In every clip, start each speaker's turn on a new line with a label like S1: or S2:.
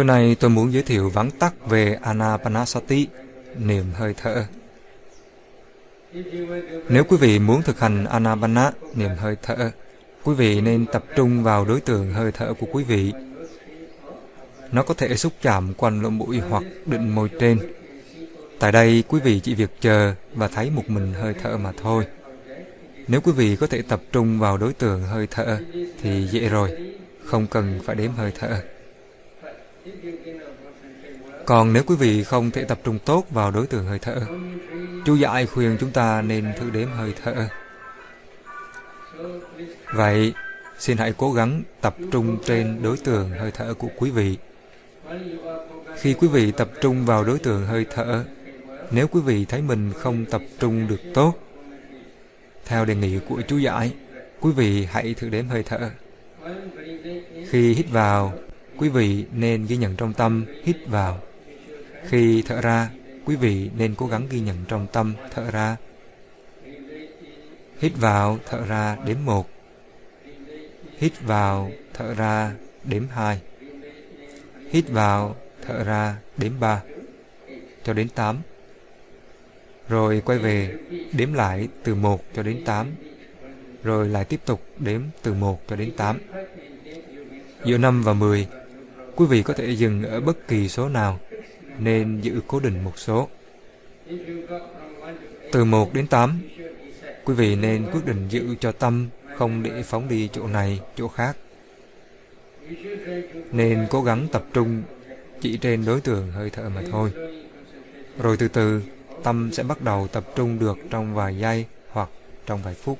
S1: Tối nay tôi muốn giới thiệu vắn tắt về Anapanasati, niệm hơi thở. Nếu quý vị muốn thực hành Anapana, niệm hơi thở, quý vị nên tập trung vào đối tượng hơi thở của quý vị. Nó có thể xúc chạm quanh lỗ mũi hoặc định môi trên. Tại đây, quý vị chỉ việc chờ và thấy một mình hơi thở mà thôi. Nếu quý vị có thể tập trung vào đối tượng hơi thở thì dễ rồi, không cần phải đếm hơi thở. Còn nếu quý vị không thể tập trung tốt vào đối tượng hơi thở, chú giải khuyên chúng ta nên thử đếm hơi thở. Vậy, xin hãy cố gắng tập trung trên đối tượng hơi thở của quý vị. Khi quý vị tập trung vào đối tượng hơi thở, nếu quý vị thấy mình không tập trung được tốt, theo đề nghị của chú giải, quý vị hãy thử đếm hơi thở. Khi hít vào, quý vị nên ghi nhận trong tâm hít vào. Khi thở ra, quý vị nên cố gắng ghi nhận trong tâm thở ra. Hít vào, thở ra, đếm một. Hít vào, thở ra, đếm hai. Hít vào, thở ra, đếm ba. Cho đến tám. Rồi quay về, đếm lại từ một cho đến tám. Rồi lại tiếp tục đếm từ một cho đến tám. Giữa năm và mười, quý vị có thể dừng ở bất kỳ số nào nên giữ cố định một số. Từ 1 đến 8, quý vị nên quyết định giữ cho tâm không để phóng đi chỗ này, chỗ khác. Nên cố gắng tập trung chỉ trên đối tượng hơi thở mà thôi. Rồi từ từ, tâm sẽ bắt đầu tập trung được trong vài giây hoặc trong vài phút.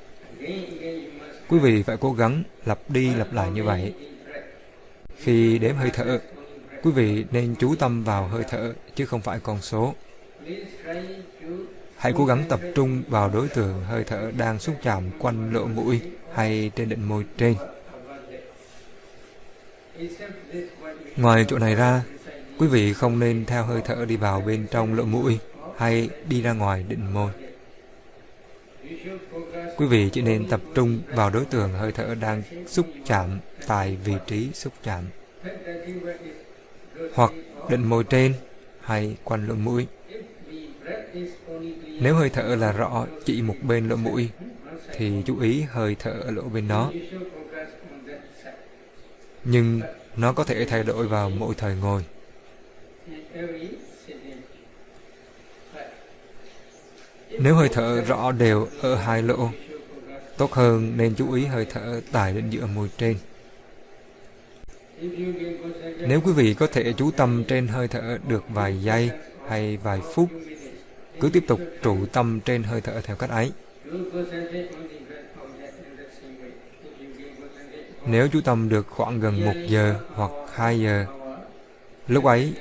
S1: Quý vị phải cố gắng lặp đi lặp lại như vậy. Khi đếm hơi thở, Quý vị nên chú tâm vào hơi thở chứ không phải con số. Hãy cố gắng tập trung vào đối tượng hơi thở đang xúc chạm quanh lỗ mũi hay trên đỉnh môi trên. Ngoài chỗ này ra, quý vị không nên theo hơi thở đi vào bên trong lỗ mũi hay đi ra ngoài đỉnh môi. Quý vị chỉ nên tập trung vào đối tượng hơi thở đang xúc chạm tại vị trí xúc chạm hoặc định môi trên hay quanh lỗ mũi. Nếu hơi thở là rõ chỉ một bên lỗ mũi, thì chú ý hơi thở ở lỗ bên đó. Nhưng nó có thể thay đổi vào mỗi thời ngồi. Nếu hơi thở rõ đều ở hai lỗ, tốt hơn nên chú ý hơi thở tại định giữa môi trên. Nếu quý vị có thể chú tâm trên hơi thở được vài giây hay vài phút, cứ tiếp tục trụ tâm trên hơi thở theo cách ấy. Nếu chú tâm được khoảng gần một giờ hoặc hai giờ, lúc ấy,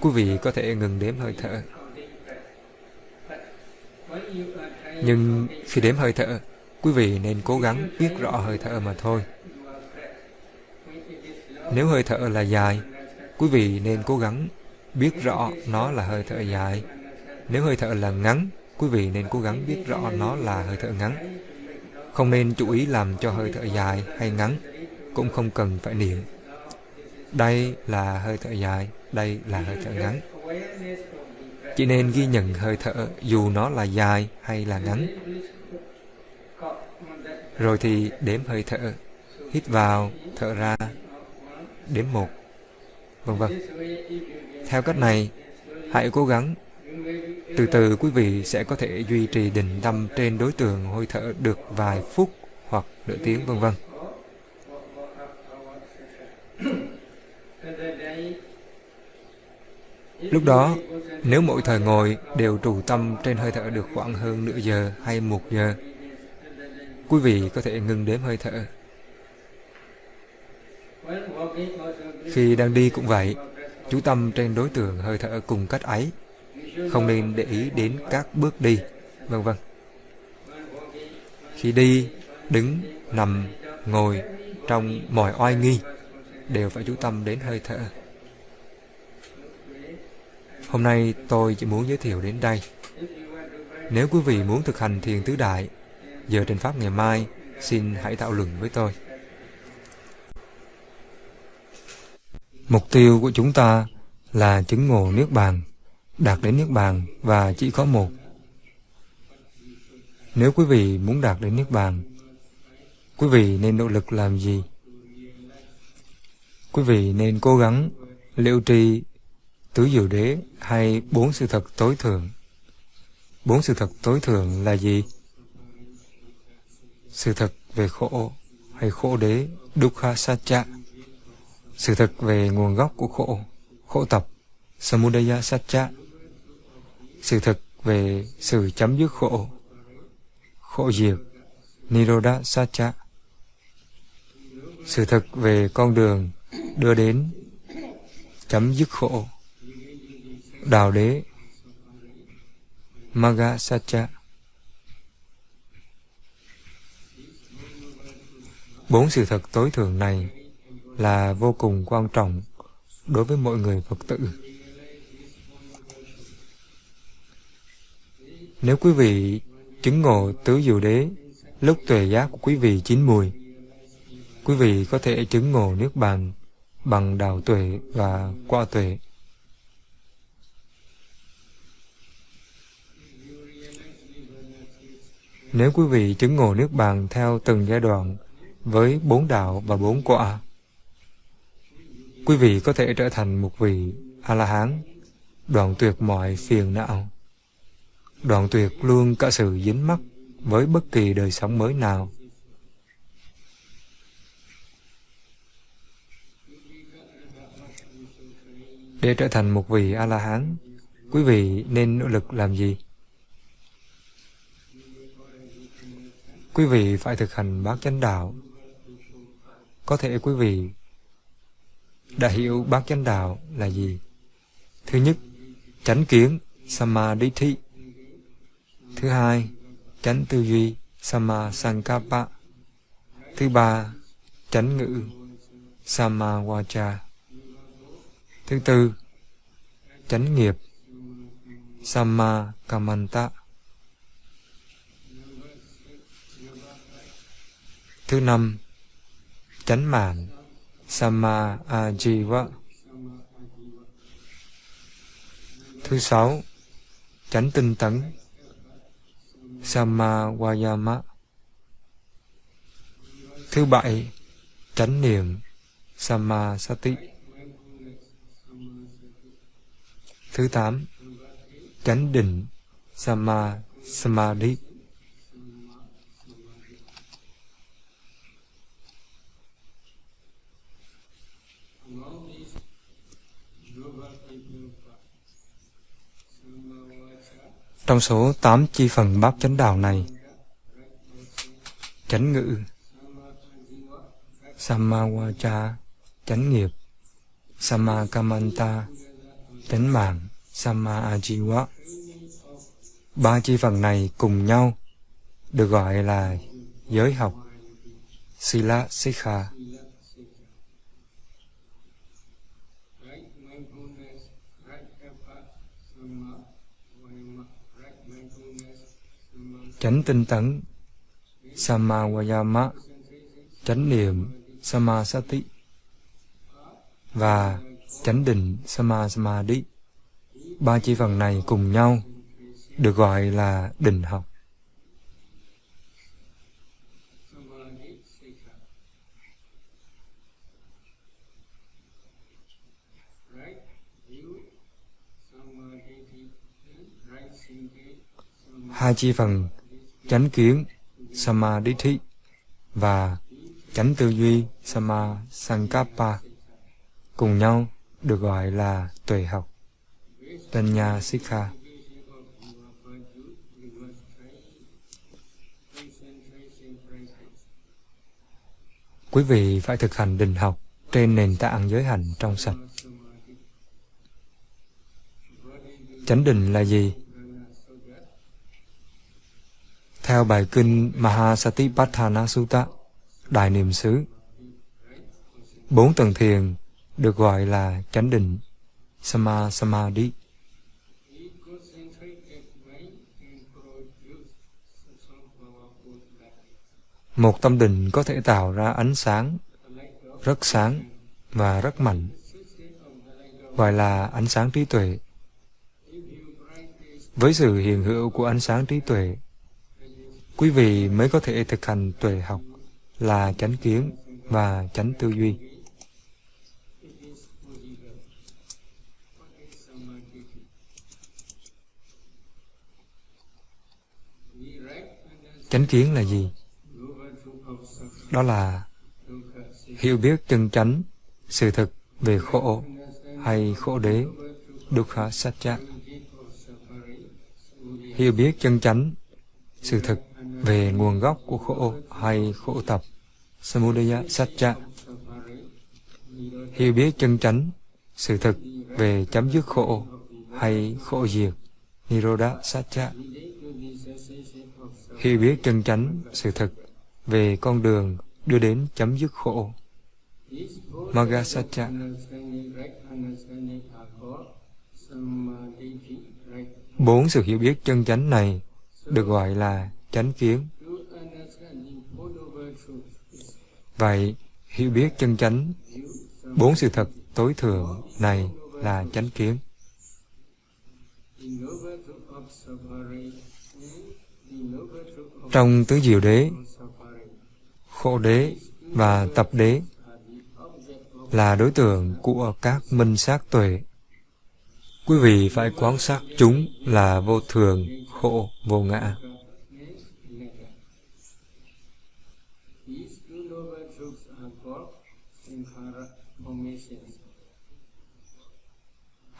S1: quý vị có thể ngừng đếm hơi thở. Nhưng khi đếm hơi thở, quý vị nên cố gắng biết rõ hơi thở mà thôi. Nếu hơi thở là dài, quý vị nên cố gắng biết rõ nó là hơi thở dài. Nếu hơi thở là ngắn, quý vị nên cố gắng biết rõ nó là hơi thở ngắn. Không nên chú ý làm cho hơi thở dài hay ngắn, cũng không cần phải niệm. Đây là hơi thở dài, đây là hơi thở ngắn. Chỉ nên ghi nhận hơi thở dù nó là dài hay là ngắn. Rồi thì đếm hơi thở, hít vào, thở ra, đếm một, vân vân. Theo cách này, hãy cố gắng. Từ từ quý vị sẽ có thể duy trì định tâm trên đối tượng hơi thở được vài phút hoặc nửa tiếng vân vân. Lúc đó, nếu mỗi thời ngồi đều trụ tâm trên hơi thở được khoảng hơn nửa giờ hay một giờ, quý vị có thể ngừng đếm hơi thở khi đang đi cũng vậy, chú tâm trên đối tượng hơi thở cùng cách ấy, không nên để ý đến các bước đi, vân vân. Khi đi, đứng, nằm, ngồi, trong mọi oai nghi, đều phải chú tâm đến hơi thở. Hôm nay tôi chỉ muốn giới thiệu đến đây. Nếu quý vị muốn thực hành thiền tứ đại, giờ trên Pháp ngày mai, xin hãy thảo luận với tôi. Mục tiêu của chúng ta là chứng ngộ Niết Bàn, đạt đến Niết Bàn và chỉ có một. Nếu quý vị muốn đạt đến Niết Bàn, quý vị nên nỗ lực làm gì? Quý vị nên cố gắng liệu trì tứ diệu đế hay bốn sự thật tối thượng. Bốn sự thật tối thượng là gì? Sự thật về khổ hay khổ đế, dukkha satcha. Sự thực về nguồn gốc của khổ, khổ tập, samudaya satcha. Sự thực về sự chấm dứt khổ, khổ diệt, nirodha satcha. Sự thực về con đường đưa đến chấm dứt khổ, đào đế, Magga Satcha. Bốn sự thật tối thượng này là vô cùng quan trọng đối với mọi người Phật tử. Nếu quý vị chứng ngộ tứ diệu đế lúc tuệ giác của quý vị chín mùi, quý vị có thể chứng ngộ nước bàn bằng đạo tuệ và qua tuệ. Nếu quý vị chứng ngộ nước bàn theo từng giai đoạn với bốn đạo và bốn quả, quý vị có thể trở thành một vị A-la-hán, đoạn tuyệt mọi phiền não, đoạn tuyệt luôn cả sự dính mắc với bất kỳ đời sống mới nào. Để trở thành một vị A-la-hán, quý vị nên nỗ lực làm gì? Quý vị phải thực hành bát chánh đạo. Có thể quý vị đã hiểu bát chánh đạo là gì. Thứ nhất, chánh kiến, samadhi. Thứ hai, chánh tư duy, samasankapa. Thứ ba, chánh ngữ, samavacha. Thứ tư, chánh nghiệp, sama kamanta. Thứ năm, chánh mạng, Sama Ajiva. Thứ sáu, chánh tinh tấn, Sama Vayama. Thứ bảy, chánh niệm, Sama Sati. Thứ tám, chánh định, Sama Samadhi. Trong số tám chi phần bát chánh đạo này, chánh ngữ, Samawacha, chánh nghiệp, Samakamanta, chánh mạng, Samaajiwa. Ba chi phần này cùng nhau được gọi là giới học, Sila Sikha. Chánh tinh tấn Samawayama chánh niệm, Samasati, và chánh định, Samasamadhi. Ba chi phần này cùng nhau được gọi là định học. Hai chi phần chánh kiến Samadhi và chánh tư duy Sama Sankappa cùng nhau được gọi là tuệ học Tanya Sikha. Quý vị phải thực hành định học trên nền tảng giới hành trong sạch. Chánh định là gì? Theo bài kinh Mahasatipatthana Sutta, Đại Niệm xứ, bốn tầng thiền được gọi là chánh định, Sama Samadhi. Một tâm định có thể tạo ra ánh sáng, rất sáng và rất mạnh.
S2: gọi là ánh sáng trí tuệ. Với sự hiện hữu của ánh sáng trí tuệ, quý vị mới có thể thực hành tuệ học là chánh kiến và chánh tư duy. Chánh kiến là gì? Đó là hiểu biết chân chánh, sự thực về khổ hay khổ đế, dukkha Satya. Hiểu biết chân chánh, sự thực về nguồn gốc của khổ hay khổ tập, samudaya satcha. Hiểu biết chân chánh, sự thực về chấm dứt khổ hay khổ diệt, nirodha satcha hiểu biết chân chánh sự thực về con đường đưa đến chấm dứt khổ. Magasacha Bốn sự hiểu biết chân chánh này được gọi là chánh kiến. Vậy, hiểu biết chân chánh, bốn sự thật tối thượng này là chánh kiến. Trong tứ diệu đế, khổ đế và tập đế là đối tượng của các minh sát tuệ. Quý vị phải quan sát chúng là vô thường, khổ, vô ngã.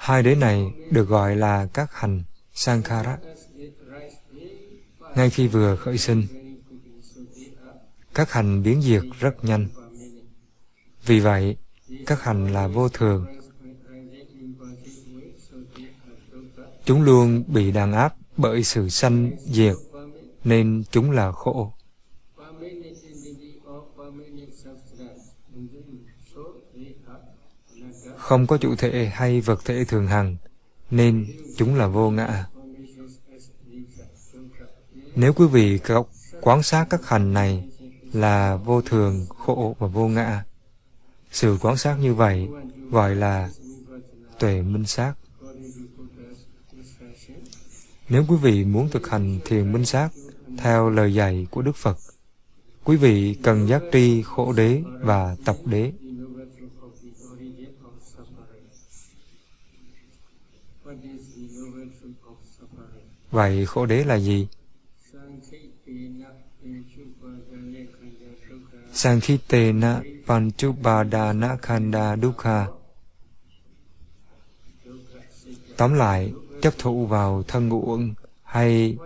S2: Hai đế này được gọi là các hành Sankhara ngay khi vừa khởi sinh. Các hành biến diệt rất nhanh. Vì vậy, các hành là vô thường. Chúng luôn bị đàn áp bởi sự sanh diệt, nên chúng là khổ. Không có chủ thể hay vật thể thường hằng, nên chúng là vô ngã. Nếu quý vị quan sát các hành này là vô thường, khổ và vô ngã, sự quan sát như vậy gọi là tuệ minh sát. Nếu quý vị muốn thực hành thiền minh sát theo lời dạy của Đức Phật, quý vị cần giác tri khổ đế và tập đế. Vậy khổ đế là gì? Sankhitena Panchubadana Khanda Dukkha Tóm lại, chấp thụ vào thân ngũ uẩn hay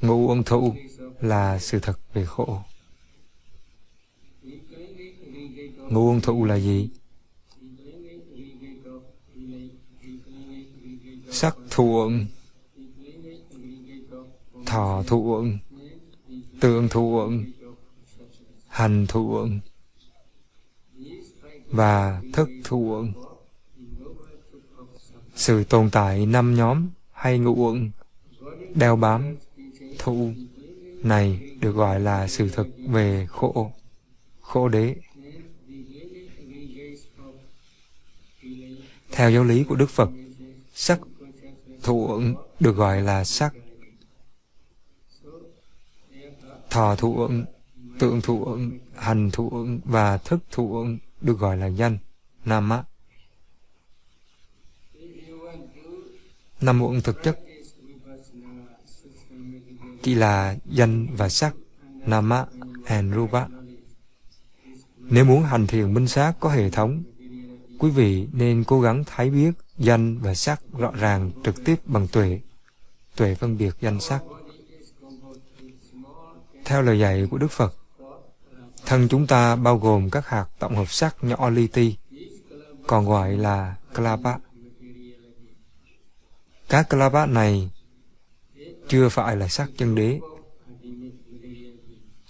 S2: ngũ uẩn thụ là sự thật về khổ. Ngũ uẩn thụ là gì? Sắc thụ uẩn, thọ thụ tương tượng hành thụ và thức thụ. Sự tồn tại năm nhóm hay ngũ uẩn đeo bám thụ này được gọi là sự thực về khổ, khổ đế. Theo giáo lý của Đức Phật, sắc thụ được gọi là sắc. Thọ thụ tượng thụ hành thụ và thức thụ được gọi là danh, nam nama. Nam muộn thực chất chỉ là danh và sắc, nama and rupa. Nếu muốn hành thiền minh sát có hệ thống, quý vị nên cố gắng thấy biết danh và sắc rõ ràng trực tiếp bằng tuệ, tuệ phân biệt danh sắc. Theo lời dạy của Đức Phật, Thân chúng ta bao gồm các hạt tổng hợp sắc nhỏ li ti, còn gọi là klapa. Các klapa này chưa phải là sắc chân đế.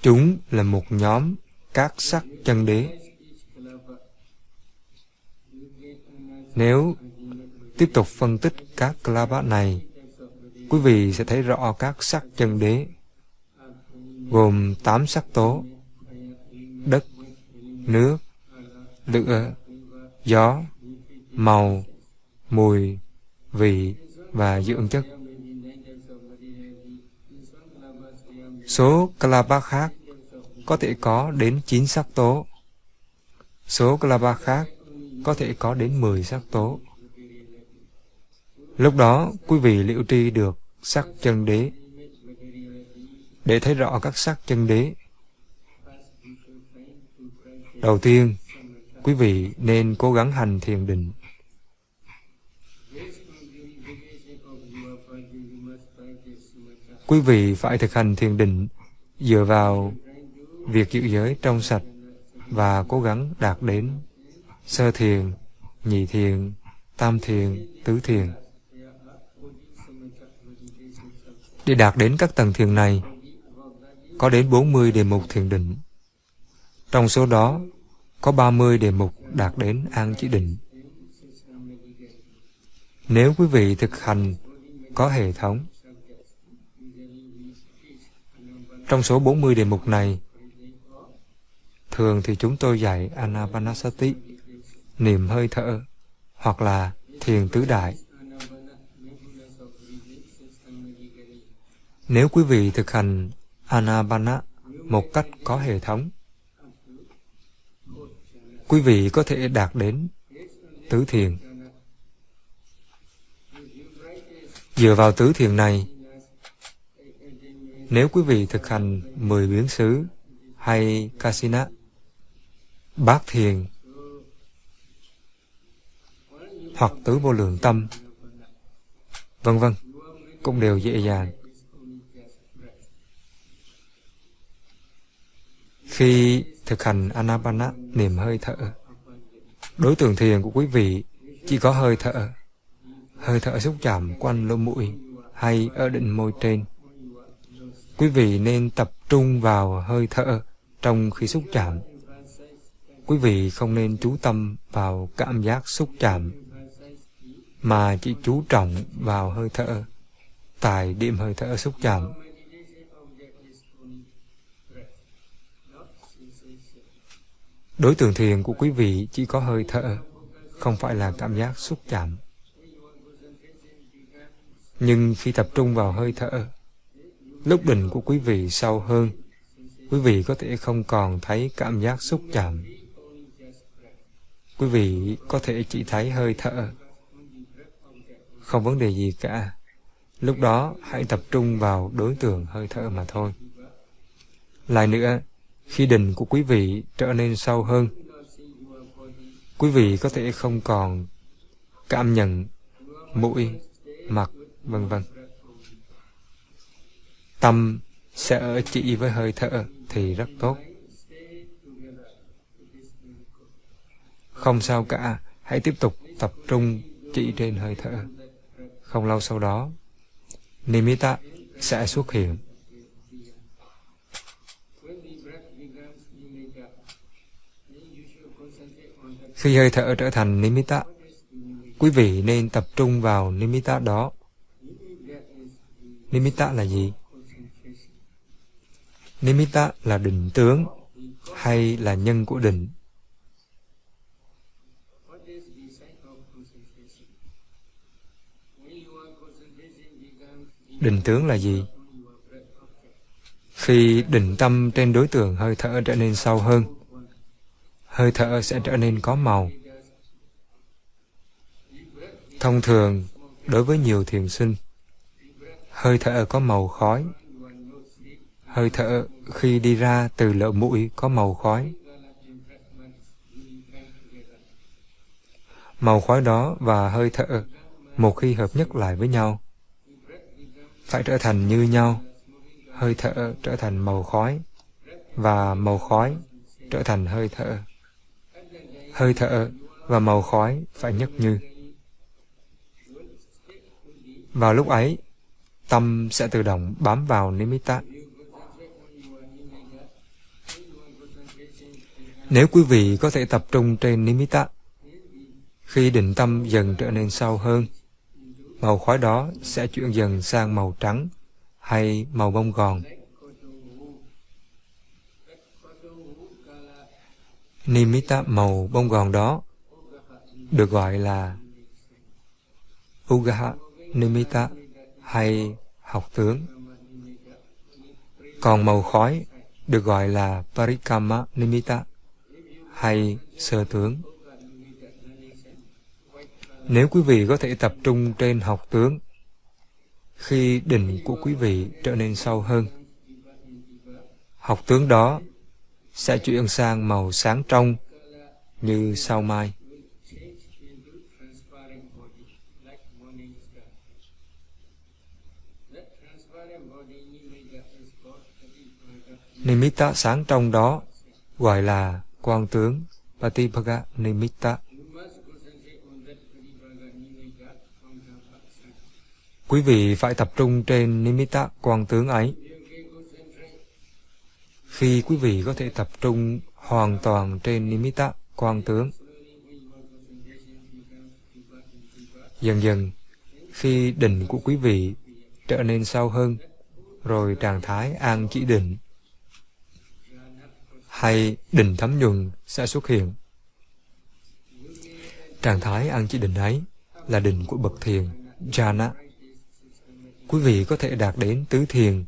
S2: Chúng là một nhóm các sắc chân đế. Nếu tiếp tục phân tích các klapa này, quý vị sẽ thấy rõ các sắc chân đế gồm tám sắc tố đất, nước, lửa, gió,
S1: màu, mùi, vị và dưỡng chất. Số Kalapa khác có thể có đến 9 sắc tố. Số Kalapa khác có thể có đến 10 sắc tố. Lúc đó, quý vị liệu tri được sắc chân đế. Để thấy rõ các sắc chân đế, đầu tiên, quý vị nên cố gắng hành thiền định. Quý vị phải thực hành thiền định dựa vào việc giữ giới trong sạch và cố gắng đạt đến sơ thiền, nhị thiền, tam thiền, tứ thiền. Để đạt đến các tầng thiền này, có đến 40 đề mục thiền định. Trong số đó, có 30 đề mục đạt đến an chỉ định. Nếu quý vị thực hành có hệ thống, trong số 40 đề mục này, thường thì chúng tôi dạy Anapanasati, niệm hơi thở, hoặc là thiền tứ đại. Nếu quý vị thực hành Anapana một cách có hệ thống, quý vị có thể đạt đến tứ thiền. Dựa vào tứ thiền này, nếu quý vị thực hành mười biến xứ hay Kasina, bát thiền hoặc tứ vô lượng tâm, vân vân, cũng đều dễ dàng. Khi thực hành Anapana, niệm hơi thở, đối tượng thiền của quý vị chỉ có hơi thở, hơi thở xúc chạm quanh lỗ mũi hay ở đỉnh môi trên. Quý vị nên tập trung vào hơi thở trong khi xúc chạm. Quý vị không nên chú tâm vào cảm giác xúc chạm, mà chỉ chú trọng vào hơi thở, tại điểm hơi thở xúc chạm. Đối tượng thiền của quý vị chỉ có hơi thở, không phải là cảm giác xúc chạm. Nhưng khi tập trung vào hơi thở, lúc định của quý vị sâu hơn, quý vị có thể không còn thấy cảm giác xúc chạm. Quý vị có thể chỉ thấy hơi thở. Không vấn đề gì cả. Lúc đó hãy tập trung vào đối tượng hơi thở mà thôi. Lại nữa, khi định của quý vị trở nên sâu hơn, quý vị có thể không còn cảm nhận mũi, mặt, vân vân. Tâm sẽ ở chỉ với hơi thở thì rất tốt. Không sao cả, hãy tiếp tục tập trung chỉ trên hơi thở. Không lâu sau đó, Nimitta sẽ xuất hiện. Khi hơi thở trở thành Nimitta, quý vị nên tập trung vào Nimitta đó. Nimitta là gì? Nimitta là định tướng hay là nhân của định. Định tướng là gì? Khi định tâm trên đối tượng hơi thở trở nên sâu hơn, hơi thở sẽ trở nên có màu. Thông thường, đối với nhiều thiền sinh, hơi thở có màu khói. Hơi thở khi đi ra từ lỗ mũi có màu khói. Màu khói đó và hơi thở một khi hợp nhất lại với nhau phải trở thành như nhau. Hơi thở trở thành màu khói và màu khói trở thành hơi thở hơi thở và màu khói phải nhất như. Vào lúc ấy, tâm sẽ tự động bám vào nimitta. Nếu quý vị có thể tập trung trên nimitta, khi định tâm dần trở nên sâu hơn, màu khói đó sẽ chuyển dần sang màu trắng hay màu bông gòn. Nimitta màu bông gòn đó được gọi là Ugaha Nimitta hay học tướng. Còn màu khói được gọi là Parikama Nimitta hay sơ tướng. Nếu quý vị có thể tập trung trên học tướng, khi định của quý vị trở nên sâu hơn, học tướng đó sẽ chuyển sang màu sáng trong như sao mai. Nimitta sáng trong đó, gọi là quang tướng Patipaga Nimitta. Quý vị phải tập trung trên Nimitta quang tướng ấy. Khi quý vị có thể tập trung hoàn toàn trên Nimitta quan tướng, dần dần, khi định của quý vị trở nên sâu hơn, rồi trạng thái an chỉ định hay định thấm nhuần sẽ xuất hiện. Trạng thái an chỉ định ấy là định của bậc thiền, jhana. Quý vị có thể đạt đến tứ thiền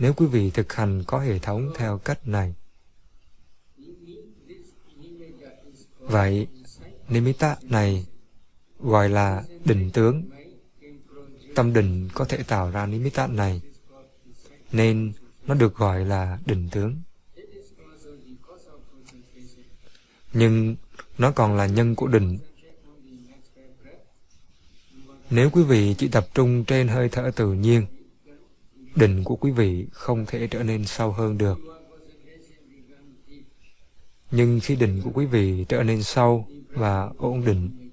S1: nếu quý vị thực hành có hệ thống theo cách này. Vậy, nimitta này gọi là định tướng. Tâm định có thể tạo ra nimitta này, nên nó được gọi là định tướng. Nhưng nó còn là nhân của định. Nếu quý vị chỉ tập trung trên hơi thở tự nhiên, định của quý vị không thể trở nên sâu hơn được. Nhưng khi định của quý vị trở nên sâu và ổn định,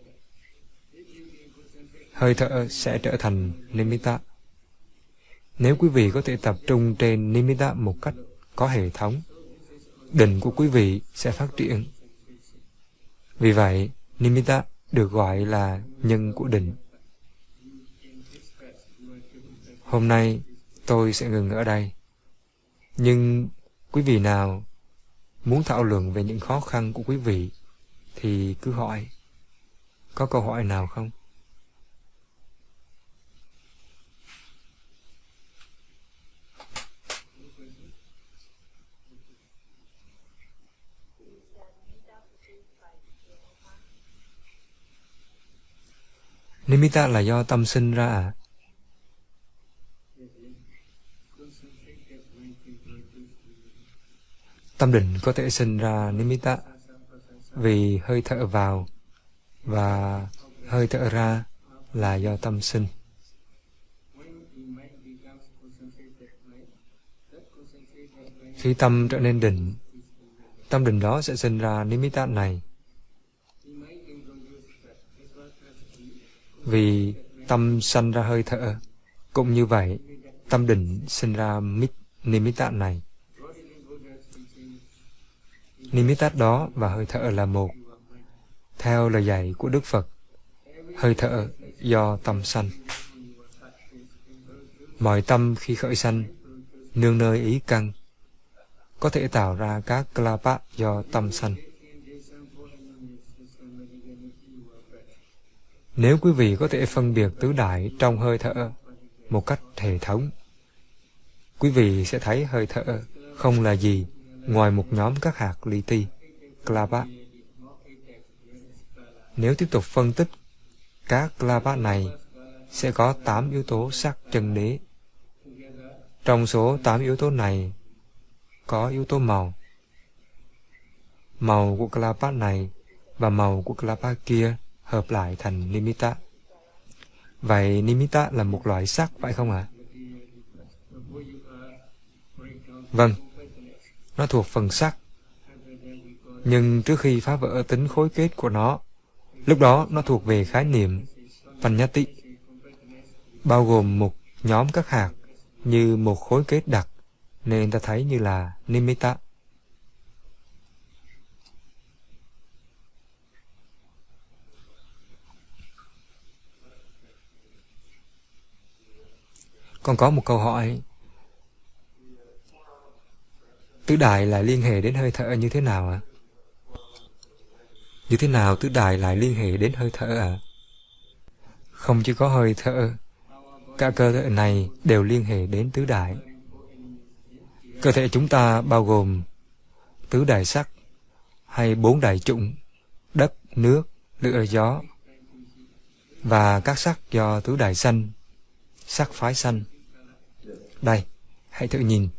S1: hơi thở sẽ trở thành nimitta. Nếu quý vị có thể tập trung trên nimitta một cách có hệ thống, định của quý vị sẽ phát triển. Vì vậy, nimitta được gọi là nhân của định. Hôm nay, tôi sẽ ngừng ở đây. Nhưng quý vị nào muốn thảo luận về những khó khăn của quý vị thì cứ hỏi. Có câu hỏi nào không? Nimitta là do tâm sinh ra à? Tâm định có thể sinh ra nimitta vì hơi thở vào và hơi thở ra là do tâm sinh. Khi tâm trở nên định, tâm định đó sẽ sinh ra nimitta này. Vì tâm sanh ra hơi thở, cũng như vậy, tâm định sinh ra nimitta này. Nimitat đó và hơi thở là một. Theo lời dạy của Đức Phật, hơi thở do tâm sanh. Mọi tâm khi khởi sanh, nương nơi ý căn, có thể tạo ra các klapa do tâm sanh. Nếu quý vị có thể phân biệt tứ đại trong hơi thở một cách hệ thống, quý vị sẽ thấy hơi thở không là gì ngoài một nhóm các hạt li ti, clava. Nếu tiếp tục phân tích, các clava này sẽ có 8 yếu tố sắc chân đế. Trong số 8 yếu tố này, có yếu tố màu. Màu của clava này và màu của clava kia hợp lại thành nimitta. Vậy nimitta là một loại sắc phải không ạ? À? Vâng, nó thuộc phần sắc. Nhưng trước khi phá vỡ tính khối kết của nó, lúc đó nó thuộc về khái niệm Panyati, bao gồm một nhóm các hạt như một khối kết đặc, nên ta thấy như là Nimitta. Còn có một câu hỏi Tứ đại lại liên hệ đến hơi thở như thế nào ạ? À? Như thế nào tứ đại lại liên hệ đến hơi thở ạ? À? Không chỉ có hơi thở, cả cơ thể này đều liên hệ đến tứ đại. Cơ thể chúng ta bao gồm tứ đại sắc hay bốn đại trụng đất, nước, lửa, gió và các sắc do tứ đại sanh, sắc phái sanh. Đây, hãy thử nhìn.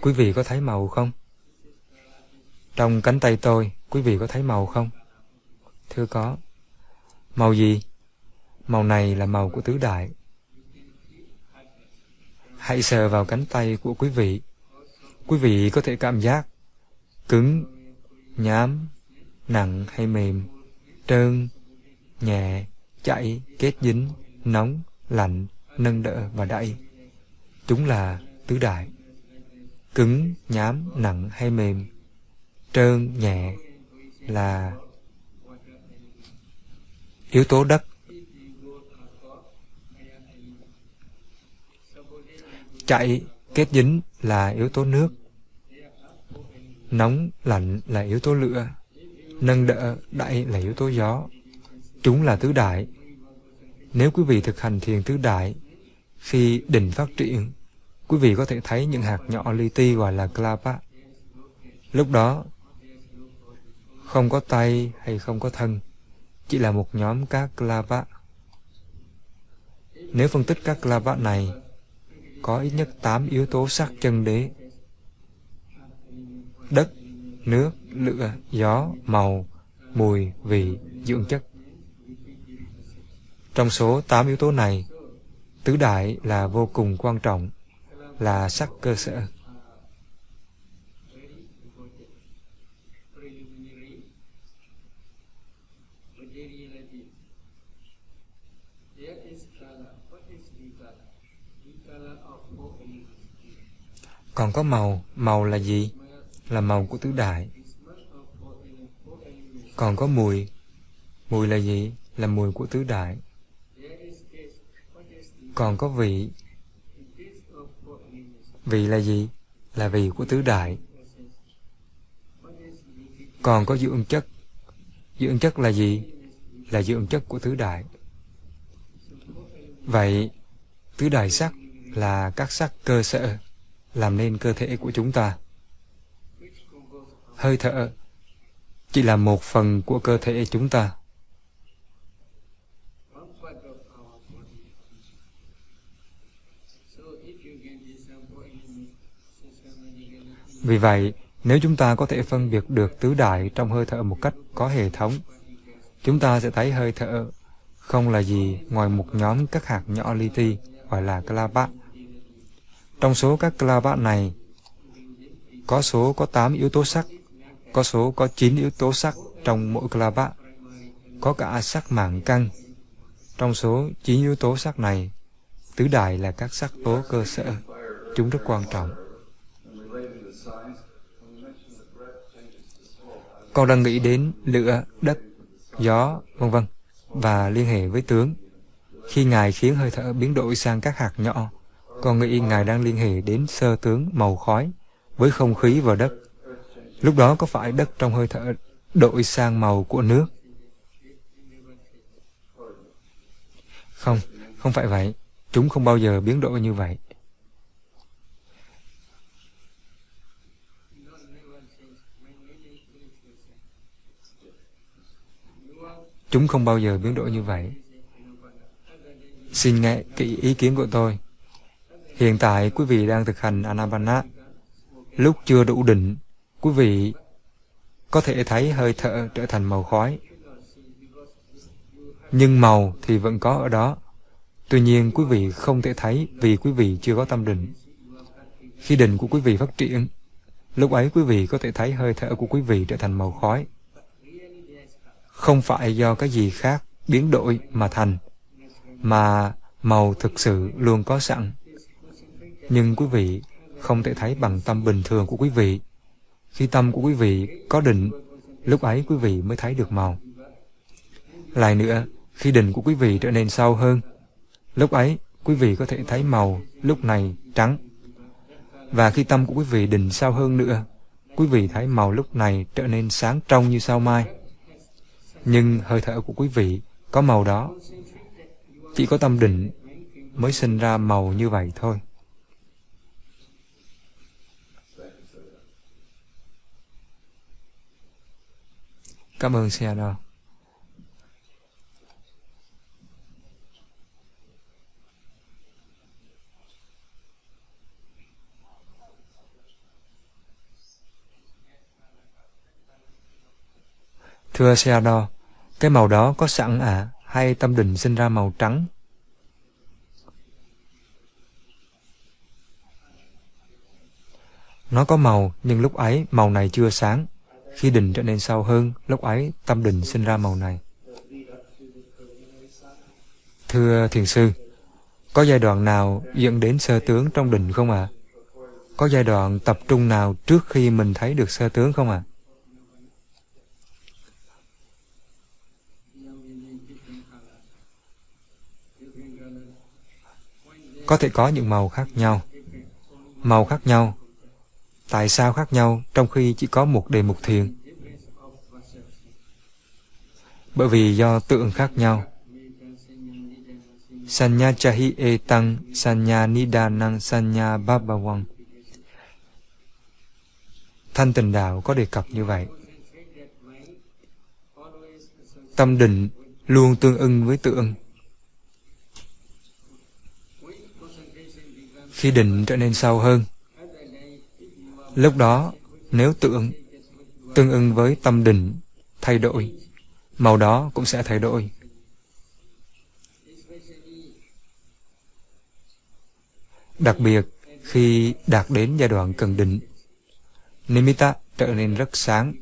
S1: Quý vị có thấy màu không? Trong cánh tay tôi, quý vị có thấy màu không? Thưa có. Màu gì? Màu này là màu của tứ đại. Hãy sờ vào cánh tay của quý vị. Quý vị có thể cảm giác cứng, nhám, nặng hay mềm, trơn, nhẹ, chảy, kết dính, nóng, lạnh, nâng đỡ và đẩy. Chúng là tứ đại. Cứng, nhám, nặng hay mềm, trơn, nhẹ là yếu tố đất. Chạy, kết dính là yếu tố nước. Nóng, lạnh là yếu tố lửa. Nâng đỡ, đẩy là yếu tố gió. Chúng là tứ đại. Nếu quý vị thực hành thiền tứ đại, khi định phát triển, quý vị có thể thấy những hạt nhỏ li ti gọi là klapa. Lúc đó, không có tay hay không có thân, chỉ là một nhóm các klapa. Nếu phân tích các klapa này, có ít nhất 8 yếu tố sắc chân đế. Đất, nước, lửa, gió, màu, mùi, vị, dưỡng chất. Trong số 8 yếu tố này, tứ đại là vô cùng quan trọng, là sắc cơ sở. Còn có màu, màu là gì? Là màu của tứ đại. Còn có mùi, mùi là gì? Là mùi của tứ đại. Còn có vị, vị là gì? Là vị của tứ đại. Còn có dưỡng chất, dưỡng chất là gì? Là dưỡng chất của tứ đại. Vậy, tứ đại sắc là các sắc cơ sở làm nên cơ thể của chúng ta. Hơi thở chỉ là một phần của cơ thể chúng ta. Vì vậy, nếu chúng ta có thể phân biệt được tứ đại trong hơi thở một cách có hệ thống, chúng ta sẽ thấy hơi thở không là gì ngoài một nhóm các hạt nhỏ li ti gọi là clavat. Trong số các clavat này, có số có 8 yếu tố sắc, có số có 9 yếu tố sắc trong mỗi clavat. Có cả sắc mạng căng. Trong số 9 yếu tố sắc này, tứ đại là các sắc tố cơ sở, chúng rất quan trọng. Con đang nghĩ đến lửa, đất, gió, vân vân và liên hệ với tướng. Khi Ngài khiến hơi thở biến đổi sang các hạt nhỏ, con nghĩ Ngài đang liên hệ đến sơ tướng màu khói với không khí và đất. Lúc đó có phải đất trong hơi thở đổi sang màu của nước? Không, không phải vậy. Chúng không bao giờ biến đổi như vậy. Chúng không bao giờ biến đổi như vậy. Xin nghe kỹ ý kiến của tôi. Hiện tại quý vị đang thực hành Anapana. Lúc chưa đủ định, quý vị có thể thấy hơi thở trở thành màu khói. Nhưng màu thì vẫn có ở đó. Tuy nhiên quý vị không thể thấy vì quý vị chưa có tâm định. Khi định của quý vị phát triển, lúc ấy quý vị có thể thấy hơi thở của quý vị trở thành màu khói. Không phải do cái gì khác biến đổi mà thành, mà màu thực sự luôn có sẵn nhưng quý vị không thể thấy bằng tâm bình thường của quý vị. Khi tâm của quý vị có định, lúc ấy quý vị mới thấy được màu. Lại nữa, khi định của quý vị trở nên sâu hơn, lúc ấy quý vị có thể thấy màu lúc này trắng. Và khi tâm của quý vị định sâu hơn nữa, quý vị thấy màu lúc này trở nên sáng trong như sao mai. Nhưng hơi thở của quý vị có màu đó. Chỉ có tâm định mới sinh ra màu như vậy thôi. Cảm ơn Seattle. Thưa Seado, cái màu đó có sẵn à, hay tâm định sinh ra màu trắng? Nó có màu, nhưng lúc ấy màu này chưa sáng. Khi định trở nên sâu hơn, lúc ấy tâm định sinh ra màu này. Thưa Thiền Sư, có giai đoạn nào dẫn đến sơ tướng trong định không ạ? À? Có giai đoạn tập trung nào trước khi mình thấy được sơ tướng không ạ? À? Có thể có những màu khác nhau. Màu khác nhau. Tại sao khác nhau trong khi chỉ có một đề mục thiền? Bởi vì do tượng khác nhau. Sanya chahi e tăng, sanya nidanang, sanya babawang. Thanh tình đạo có đề cập như vậy. Tâm định luôn tương ưng với tượng khi định trở nên sâu hơn. Lúc đó, nếu tượng tương ưng với tâm định thay đổi, màu đó cũng sẽ thay đổi. Đặc biệt, khi đạt đến giai đoạn cần định, Nimitta trở nên rất sáng.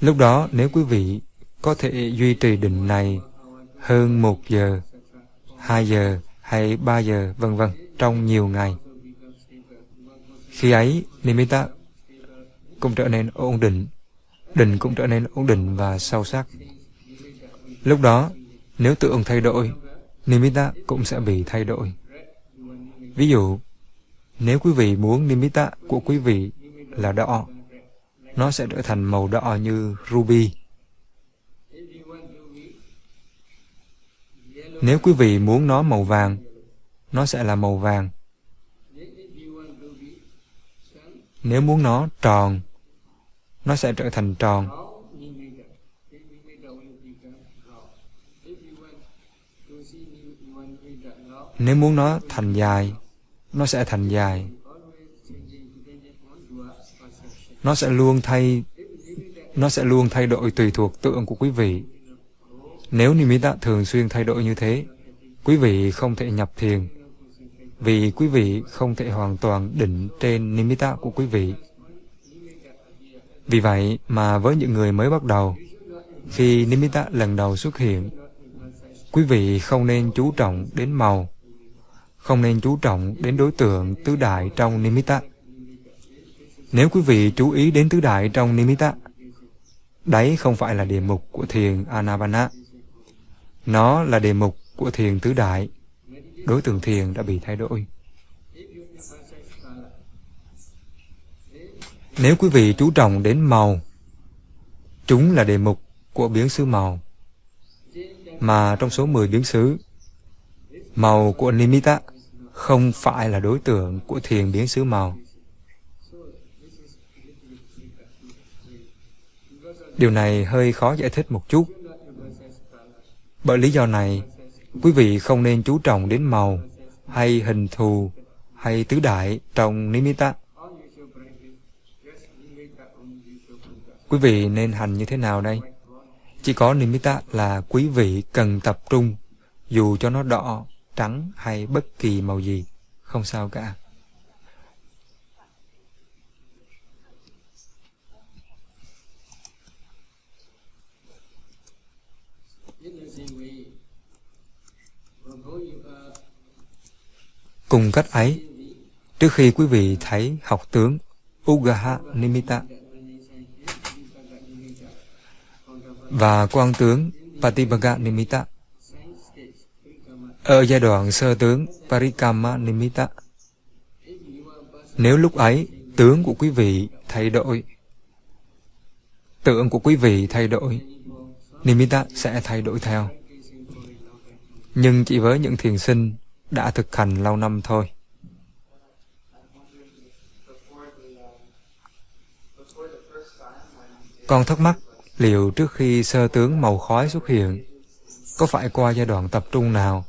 S1: Lúc đó, nếu quý vị có thể duy trì định này hơn một giờ, hai giờ hay ba giờ, vân vân trong nhiều ngày. Khi ấy, nimitta cũng trở nên ổn định, định cũng trở nên ổn định và sâu sắc. Lúc đó, nếu tượng thay đổi, nimitta cũng sẽ bị thay đổi. Ví dụ, nếu quý vị muốn nimitta của quý vị là đỏ, nó sẽ trở thành màu đỏ như ruby. Nếu quý vị muốn nó màu vàng, nó sẽ là màu vàng. Nếu muốn nó tròn, nó sẽ trở thành tròn. Nếu muốn nó thành dài, nó sẽ thành dài. Nó sẽ luôn thay nó sẽ luôn thay đổi tùy thuộc tượng của quý vị. Nếu nimitta thường xuyên thay đổi như thế, quý vị không thể nhập thiền, vì quý vị không thể hoàn toàn định trên nimitta của quý vị. Vì vậy mà với những người mới bắt đầu, khi nimitta lần đầu xuất hiện, quý vị không nên chú trọng đến màu, không nên chú trọng đến đối tượng tứ đại trong nimitta. Nếu quý vị chú ý đến tứ đại trong nimitta, đấy không phải là địa mục của thiền Anapana. Nó là đề mục của thiền tứ đại. Đối tượng thiền đã bị thay đổi. Nếu quý vị chú trọng đến màu, chúng là đề mục của biến xứ màu. Mà trong số 10 biến xứ, màu của Nimitta không phải là đối tượng của thiền biến xứ màu. Điều này hơi khó giải thích một chút. Bởi lý do này, quý vị không nên chú trọng đến màu hay hình thù hay tứ đại trong nimitta. Quý vị nên hành như thế nào đây? Chỉ có nimitta là quý vị cần tập trung, dù cho nó đỏ, trắng hay bất kỳ màu gì, không sao cả. Cùng cách ấy, trước khi quý vị thấy học tướng Ugaha Nimitta và quan tướng Patibaga Nimitta ở giai đoạn sơ tướng Parikama Nimitta Nếu lúc ấy tướng của quý vị thay đổi, tượng của quý vị thay đổi, Nimitta sẽ thay đổi theo. Nhưng chỉ với những thiền sinh đã thực hành lâu năm thôi. Con thắc mắc liệu trước khi sơ tướng màu khói xuất hiện, có phải qua giai đoạn tập trung nào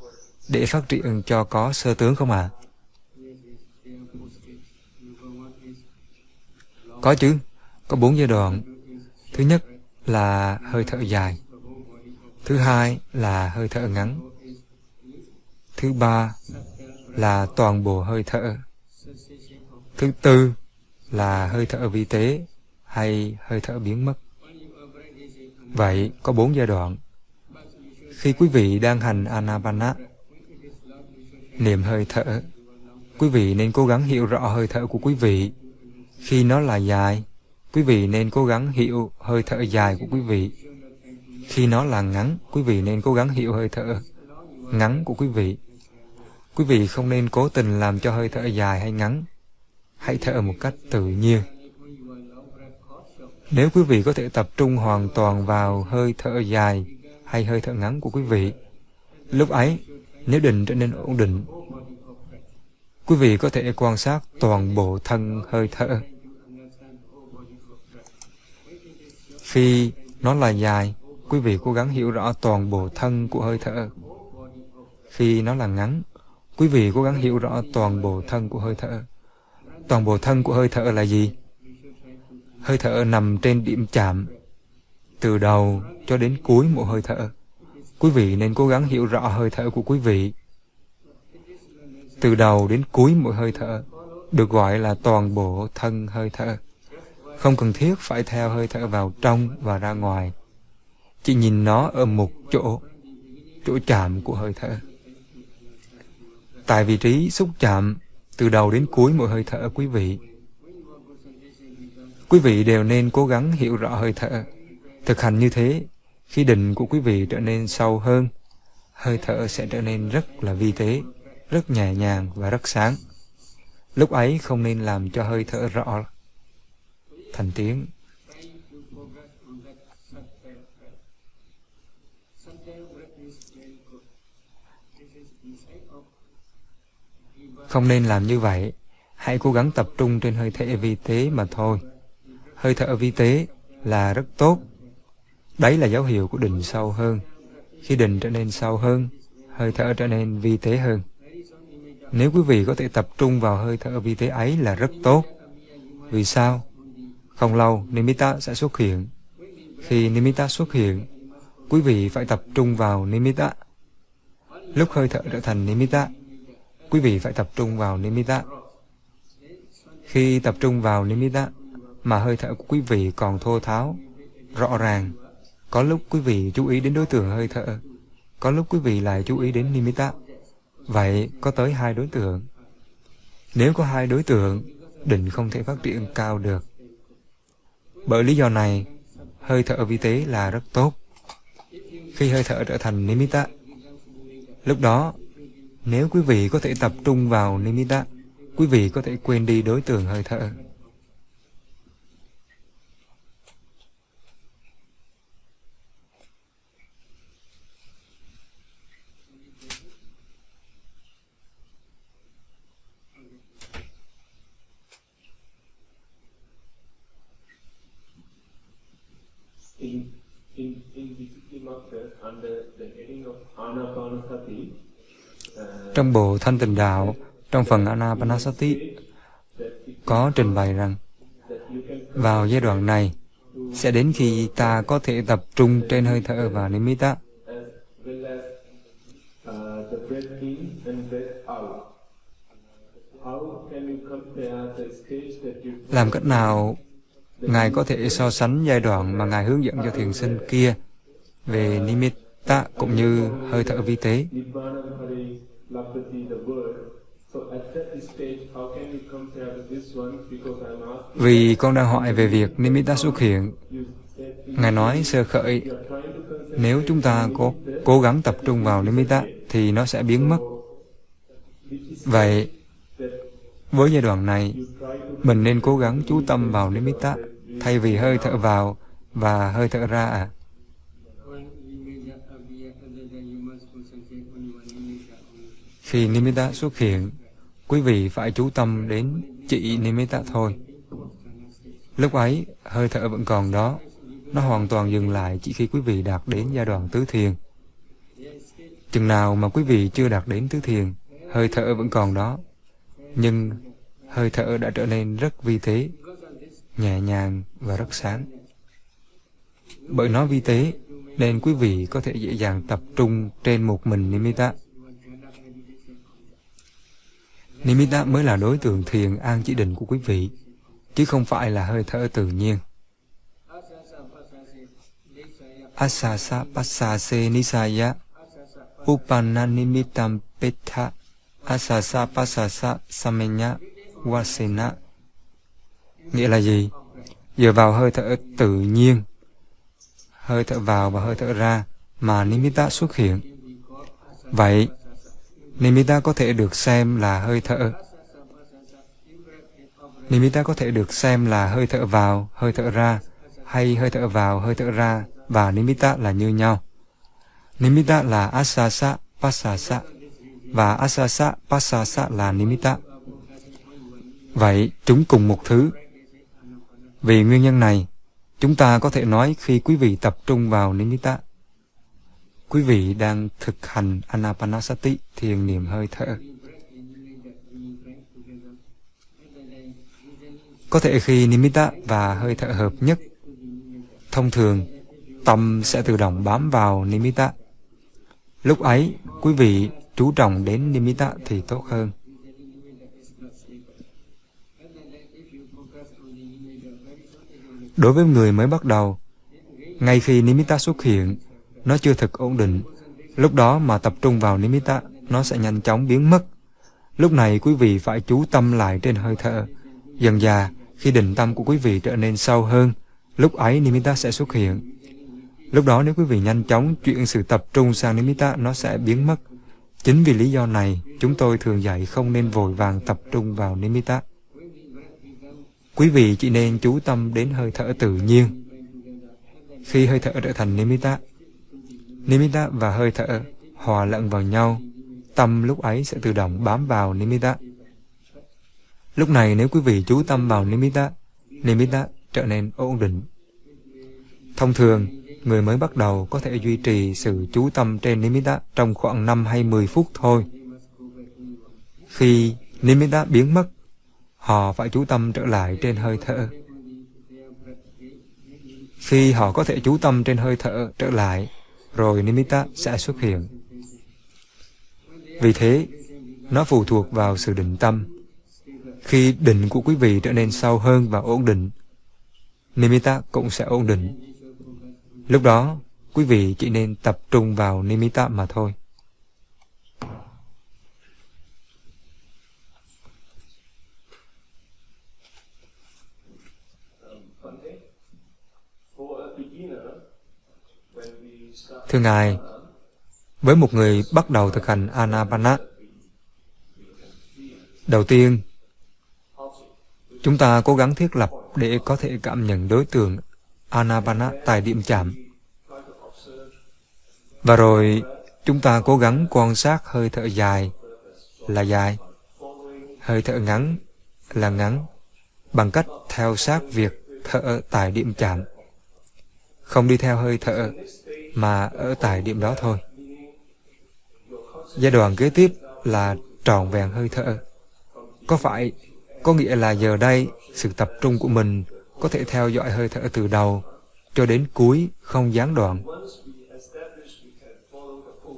S1: để phát triển cho có sơ tướng không ạ? À? Có chứ, có bốn giai đoạn. Thứ nhất là hơi thở dài. Thứ hai là hơi thở ngắn. Thứ ba là toàn bộ hơi thở. Thứ tư là hơi thở vi tế hay hơi thở biến mất. Vậy có bốn giai đoạn. Khi quý vị đang hành Anapana, niệm hơi thở, quý vị nên cố gắng hiểu rõ hơi thở của quý vị. Khi nó là dài, quý vị nên cố gắng hiểu hơi thở dài của quý vị. Khi nó là ngắn, quý vị nên cố gắng hiểu hơi thở ngắn của quý vị. Quý vị không nên cố tình làm cho hơi thở dài hay ngắn. Hãy thở một cách tự nhiên. Nếu quý vị có thể tập trung hoàn toàn vào hơi thở dài hay hơi thở ngắn của quý vị, lúc ấy, nếu định trở nên ổn định, quý vị có thể quan sát toàn bộ thân hơi thở. Khi nó là dài, quý vị cố gắng hiểu rõ toàn bộ thân của hơi thở. Khi nó là ngắn, quý vị cố gắng hiểu rõ toàn bộ thân của hơi thở. Toàn bộ thân của hơi thở là gì? Hơi thở nằm trên điểm chạm, từ đầu cho đến cuối một hơi thở. Quý vị nên cố gắng hiểu rõ hơi thở của quý vị. Từ đầu đến cuối một hơi thở được gọi là toàn bộ thân hơi thở. Không cần thiết phải theo hơi thở vào trong và ra ngoài. Chỉ nhìn nó ở một chỗ, chỗ chạm của hơi thở. Tại vị trí xúc chạm, từ đầu đến cuối mỗi hơi thở quý vị. Quý vị đều nên cố gắng hiểu rõ hơi thở. Thực hành như thế, khi định của quý vị trở nên sâu hơn, hơi thở sẽ trở nên rất là vi tế, rất nhẹ nhàng và rất sáng. Lúc ấy không nên làm cho hơi thở rõ thành tiếng. Không nên làm như vậy. Hãy cố gắng tập trung trên hơi thở vi tế mà thôi. Hơi thở vi tế là rất tốt. Đấy là dấu hiệu của định sâu hơn. Khi định trở nên sâu hơn, hơi thở trở nên vi tế hơn. Nếu quý vị có thể tập trung vào hơi thở vi tế ấy là rất tốt. Vì sao? Không lâu, Nimitta sẽ xuất hiện. Khi Nimitta xuất hiện, quý vị phải tập trung vào Nimitta. Lúc hơi thở trở thành Nimitta, quý vị phải tập trung vào Nimitta. Khi tập trung vào Nimitta, mà hơi thở của quý vị còn thô tháo, rõ ràng, có lúc quý vị chú ý đến đối tượng hơi thở, có lúc quý vị lại chú ý đến Nimitta. Vậy có tới hai đối tượng. Nếu có hai đối tượng, định không thể phát triển cao được. Bởi lý do này, hơi thở vi tế là rất tốt. Khi hơi thở trở thành Nimitta, lúc đó, nếu quý vị có thể tập trung vào Nimitta, quý vị có thể quên đi đối tượng hơi thở. Trong bộ Thanh Tịnh Đạo, trong phần Anapanasati, có trình bày rằng vào giai đoạn này sẽ đến khi ta có thể tập trung trên hơi thở và nimitta. Làm cách nào Ngài có thể so sánh giai đoạn mà Ngài hướng dẫn cho thiền sinh kia về nimitta cũng như hơi thở vi tế. Vì con đang hỏi về việc nimitta xuất hiện, Ngài nói sơ khởi, nếu chúng ta có cố gắng tập trung vào nimitta thì nó sẽ biến mất. Vậy, Với giai đoạn này, mình nên cố gắng chú tâm vào nimitta thay vì hơi thở vào và hơi thở ra à. Khi nimitta xuất hiện, quý vị phải chú tâm đến chỉ nimitta thôi. Lúc ấy, hơi thở vẫn còn đó. Nó hoàn toàn dừng lại chỉ khi quý vị đạt đến giai đoạn tứ thiền. Chừng nào mà quý vị chưa đạt đến tứ thiền, hơi thở vẫn còn đó. Nhưng hơi thở đã trở nên rất vi tế, nhẹ nhàng và rất sáng. Bởi nó vi tế, nên quý vị có thể dễ dàng tập trung trên một mình Nimitta. Nimitta mới là đối tượng thiền an chỉ định của quý vị, chứ không phải là hơi thở tự nhiên. Asasa pasase nisaya Upanna nimittam petha Asasa pasasa samenya wasena Nghĩa là gì? Dựa vào hơi thở tự nhiên, hơi thở vào và hơi thở ra mà nimitta xuất hiện. Vậy, nimitta có thể được xem là hơi thở. Nimitta có thể được xem là hơi thở vào, hơi thở ra, hay hơi thở vào, hơi thở ra và nimitta là như nhau. Nimitta là asasa, pasasa và asasa, pasasa là nimitta. Vậy chúng cùng một thứ. Vì nguyên nhân này, chúng ta có thể nói khi quý vị tập trung vào nimitta, quý vị đang thực hành anapanasati, thiền niệm hơi thở. Có thể khi nimitta và hơi thở hợp nhất, thông thường tâm sẽ tự động bám vào nimitta. Lúc ấy, quý vị chú trọng đến nimitta thì tốt hơn. Đối với người mới bắt đầu, ngay khi nimitta xuất hiện, nó chưa thực ổn định. Lúc đó mà tập trung vào nimitta, nó sẽ nhanh chóng biến mất. Lúc này quý vị phải chú tâm lại trên hơi thở. Dần dà, khi định tâm của quý vị trở nên sâu hơn, lúc ấy nimitta sẽ xuất hiện. Lúc đó nếu quý vị nhanh chóng chuyển sự tập trung sang nimitta, nó sẽ biến mất. Chính vì lý do này, chúng tôi thường dạy không nên vội vàng tập trung vào nimitta. Quý vị chỉ nên chú tâm đến hơi thở tự nhiên. Khi hơi thở trở thành nimitta, nimitta và hơi thở hòa lẫn vào nhau, tâm lúc ấy sẽ tự động bám vào nimitta. Lúc này nếu quý vị chú tâm vào nimitta, nimitta trở nên ổn định. Thông thường, người mới bắt đầu có thể duy trì sự chú tâm trên nimitta trong khoảng 5 hay 10 phút thôi. Khi nimitta biến mất, họ phải chú tâm trở lại trên hơi thở. Khi họ có thể chú tâm trên hơi thở trở lại, rồi nimitta sẽ xuất hiện. Vì thế, nó phụ thuộc vào sự định tâm. Khi định của quý vị trở nên sâu hơn và ổn định, nimitta cũng sẽ ổn định. Lúc đó, quý vị chỉ nên tập trung vào nimitta mà thôi. Thưa Ngài, với một người bắt đầu thực hành Anapana, đầu tiên, chúng ta cố gắng thiết lập để có thể cảm nhận đối tượng Anapana tại điểm chạm. Và rồi chúng ta cố gắng quan sát hơi thở dài là dài, hơi thở ngắn là ngắn, bằng cách theo sát việc thở tại điểm chạm. Không đi theo hơi thở, mà ở tại điểm đó thôi. Giai đoạn kế tiếp là tròn vẹn hơi thở. Có phải, có nghĩa là giờ đây, sự tập trung của mình có thể theo dõi hơi thở từ đầu cho đến cuối không gián đoạn.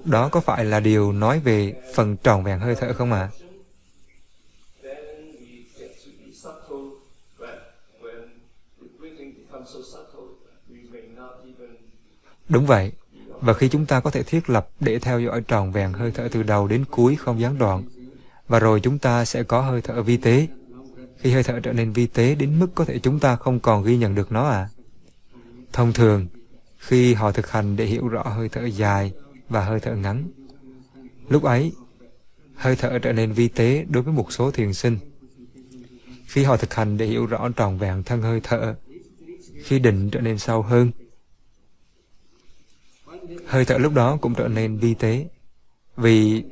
S1: Đó có phải là điều nói về phần tròn vẹn hơi thở không ạ? À? Đúng vậy. Và khi chúng ta có thể thiết lập để theo dõi tròn vẹn hơi thở từ đầu đến cuối không gián đoạn, và rồi chúng ta sẽ có hơi thở vi tế. Khi hơi thở trở nên vi tế đến mức có thể chúng ta không còn ghi nhận được nó à? Thông thường, khi họ thực hành để hiểu rõ hơi thở dài và hơi thở ngắn, lúc ấy, hơi thở trở nên vi tế đối với một số thiền sinh. Khi họ thực hành để hiểu rõ tròn vẹn thân hơi thở, khi định trở nên sâu hơn, hơi thở lúc đó cũng trở nên vi tế. Vì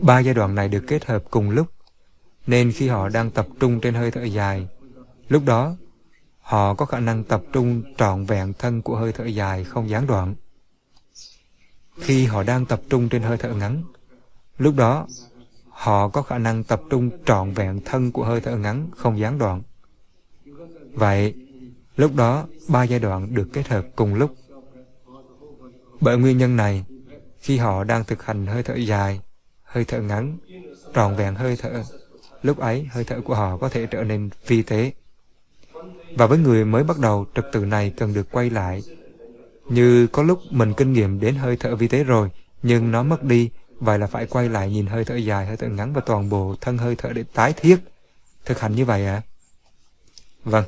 S1: ba giai đoạn này được kết hợp cùng lúc, nên khi họ đang tập trung trên hơi thở dài, lúc đó họ có khả năng tập trung trọn vẹn thân của hơi thở dài không gián đoạn. Khi họ đang tập trung trên hơi thở ngắn, lúc đó họ có khả năng tập trung trọn vẹn thân của hơi thở ngắn không gián đoạn. Vậy, lúc đó ba giai đoạn được kết hợp cùng lúc. Bởi nguyên nhân này, khi họ đang thực hành hơi thở dài, hơi thở ngắn, tròn vẹn hơi thở, lúc ấy hơi thở của họ có thể trở nên vi tế. Và với người mới bắt đầu, trật tự này cần được quay lại. Như có lúc mình kinh nghiệm đến hơi thở vi tế rồi, nhưng nó mất đi, vậy là phải quay lại nhìn hơi thở dài, hơi thở ngắn và toàn bộ thân hơi thở để tái thiết. Thực hành như vậy ạ? À? Vâng.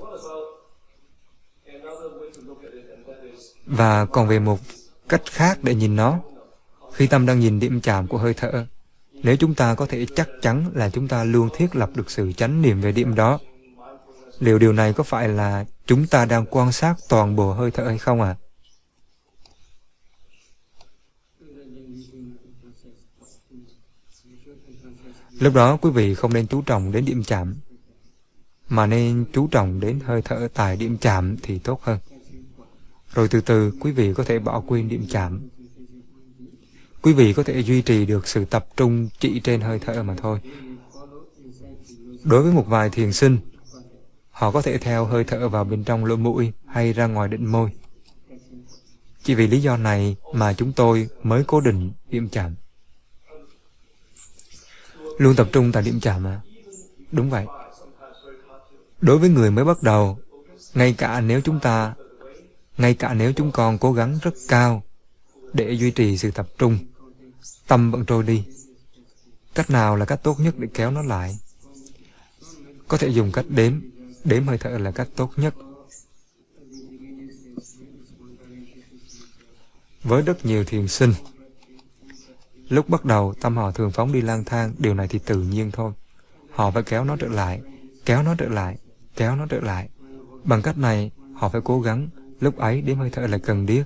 S1: Và còn về một cách khác để nhìn nó, khi tâm đang nhìn điểm chạm của hơi thở, nếu chúng ta có thể chắc chắn là chúng ta luôn thiết lập được sự chánh niệm về điểm đó, liệu điều này có phải là chúng ta đang quan sát toàn bộ hơi thở hay không ạ? À? Lúc đó quý vị không nên chú trọng đến điểm chạm, mà nên chú trọng đến hơi thở tại điểm chạm thì tốt hơn. Rồi từ từ quý vị có thể bỏ quên điểm chạm. Quý vị có thể duy trì được sự tập trung chỉ trên hơi thở mà thôi. Đối với một vài thiền sinh, họ có thể theo hơi thở vào bên trong lỗ mũi hay ra ngoài định môi. Chỉ vì lý do này mà chúng tôi mới cố định điểm chạm. Luôn tập trung tại điểm chạm à? Đúng vậy. Đối với người mới bắt đầu, ngay cả nếu chúng ta, ngay cả nếu chúng con cố gắng rất cao để duy trì sự tập trung, tâm vẫn trôi đi. Cách nào là cách tốt nhất để kéo nó lại? Có thể dùng cách đếm, đếm hơi thở là cách tốt nhất. Với rất nhiều thiền sinh, lúc bắt đầu tâm họ thường phóng đi lang thang, điều này thì tự nhiên thôi. Họ phải kéo nó trở lại, kéo nó trở lại, kéo nó trở lại. Bằng cách này, họ phải cố gắng, lúc ấy đếm hơi thở là cần thiết.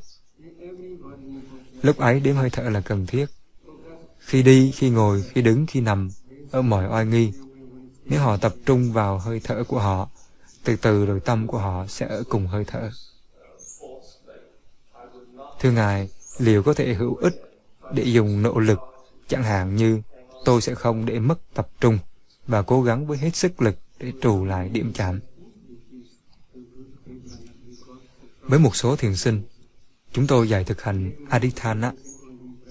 S1: Lúc ấy đếm hơi thở là cần thiết. Khi đi, khi ngồi, khi đứng, khi nằm, ở mọi oai nghi, nếu họ tập trung vào hơi thở của họ, từ từ rồi tâm của họ sẽ ở cùng hơi thở. Thưa Ngài, liệu có thể hữu ích để dùng nỗ lực, chẳng hạn như tôi sẽ không để mất tập trung và cố gắng với hết sức lực để trù lại điểm chạm. Với một số thiền sinh, chúng tôi dạy thực hành Adithana,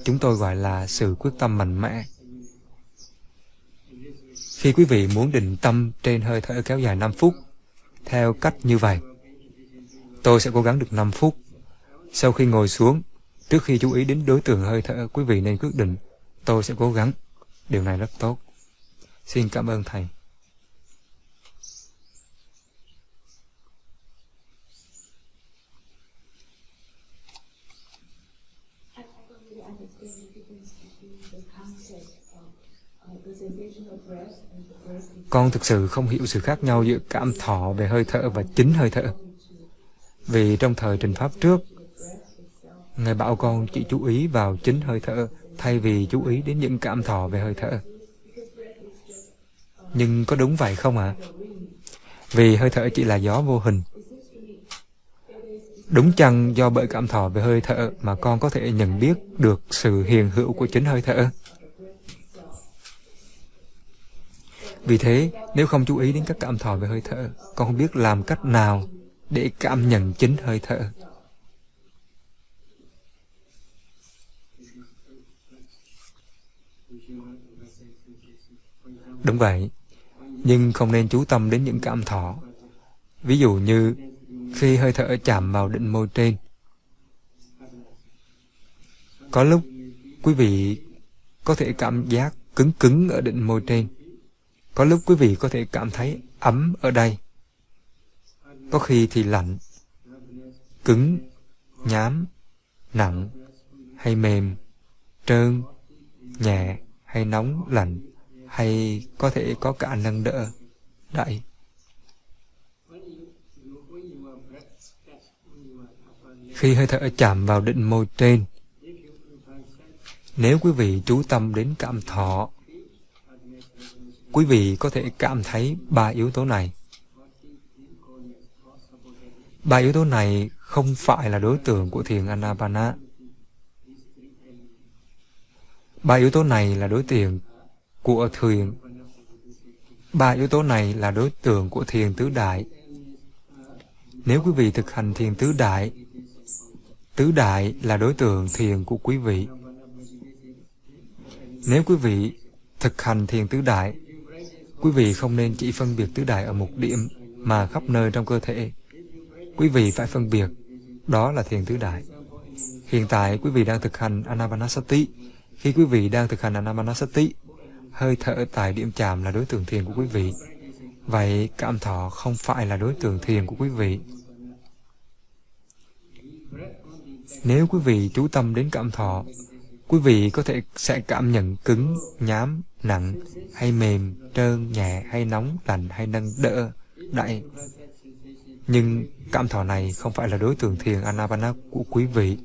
S1: chúng tôi gọi là sự quyết tâm mạnh mẽ. Khi quý vị muốn định tâm trên hơi thở kéo dài 5 phút, theo cách như vậy, tôi sẽ cố gắng được 5 phút. Sau khi ngồi xuống, trước khi chú ý đến đối tượng hơi thở, quý vị nên quyết định, tôi sẽ cố gắng. Điều này rất tốt. Xin cảm ơn Thầy. Con thực sự không hiểu sự khác nhau giữa cảm thọ về hơi thở và chính hơi thở. Vì trong thời trình Pháp trước, Ngài bảo con chỉ chú ý vào chính hơi thở thay vì chú ý đến những cảm thọ về hơi thở. Nhưng có đúng vậy không ạ? À? Vì hơi thở chỉ là gió vô hình. Đúng chăng do bởi cảm thọ về hơi thở mà con có thể nhận biết được sự hiền hữu của chính hơi thở? Vì thế, nếu không chú ý đến các cảm thọ về hơi thở, con không biết làm cách nào để cảm nhận chính hơi thở. Đúng vậy, nhưng không nên chú tâm đến những cảm thọ. Ví dụ như khi hơi thở chạm vào định môi trên. Có lúc quý vị có thể cảm giác cứng cứng ở định môi trên. Có lúc quý vị có thể cảm thấy ấm ở đây. Có khi thì lạnh, cứng, nhám, nặng hay mềm, trơn, nhẹ hay nóng, lạnh hay có thể có cả nâng đỡ, đẩy. Khi hơi thở chạm vào định môi trên, nếu quý vị chú tâm đến cảm thọ, quý vị có thể cảm thấy ba yếu tố này. Ba yếu tố này không phải là đối tượng của thiền Anapana. Ba yếu tố này là đối tượng của thiền. Ba yếu tố này là đối tượng của thiền tứ đại. Nếu quý vị thực hành thiền tứ đại, tứ đại là đối tượng thiền của quý vị. Nếu quý vị thực hành thiền tứ đại, quý vị không nên chỉ phân biệt tứ đại ở một điểm mà khắp nơi trong cơ thể. Quý vị phải phân biệt, đó là thiền tứ đại. Hiện tại quý vị đang thực hành Anapanasati. Khi quý vị đang thực hành Anapanasati, hơi thở tại điểm chạm là đối tượng thiền của quý vị. Vậy cảm thọ không phải là đối tượng thiền của quý vị. Nếu quý vị chú tâm đến cảm thọ, quý vị có thể sẽ cảm nhận cứng, nhám, nặng, hay mềm, trơn, nhẹ, hay nóng, lạnh, hay nâng, đỡ, đậy. Nhưng cảm thọ này không phải là đối tượng thiền Anapana của quý vị.